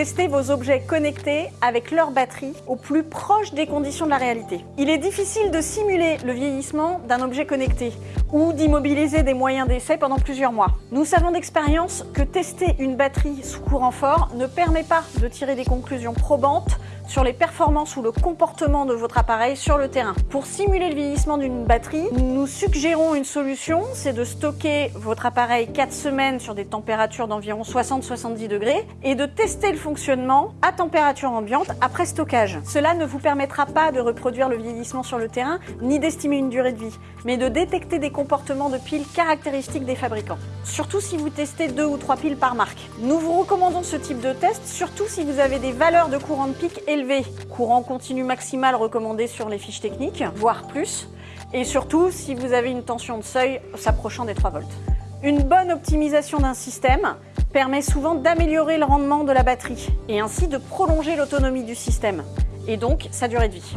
Testez vos objets connectés avec leur batterie au plus proche des conditions de la réalité. Il est difficile de simuler le vieillissement d'un objet connecté ou d'immobiliser des moyens d'essai pendant plusieurs mois. Nous savons d'expérience que tester une batterie sous courant fort ne permet pas de tirer des conclusions probantes sur les performances ou le comportement de votre appareil sur le terrain. Pour simuler le vieillissement d'une batterie, nous suggérons une solution, c'est de stocker votre appareil 4 semaines sur des températures d'environ 60-70 degrés et de tester le fonctionnement à température ambiante après stockage. Cela ne vous permettra pas de reproduire le vieillissement sur le terrain ni d'estimer une durée de vie, mais de détecter des comportements de piles caractéristiques des fabricants. Surtout si vous testez deux ou trois piles par marque. Nous vous recommandons ce type de test, surtout si vous avez des valeurs de courant de pic élevées courant continu maximal recommandé sur les fiches techniques, voire plus, et surtout si vous avez une tension de seuil s'approchant des 3 volts. Une bonne optimisation d'un système permet souvent d'améliorer le rendement de la batterie et ainsi de prolonger l'autonomie du système et donc sa durée de vie.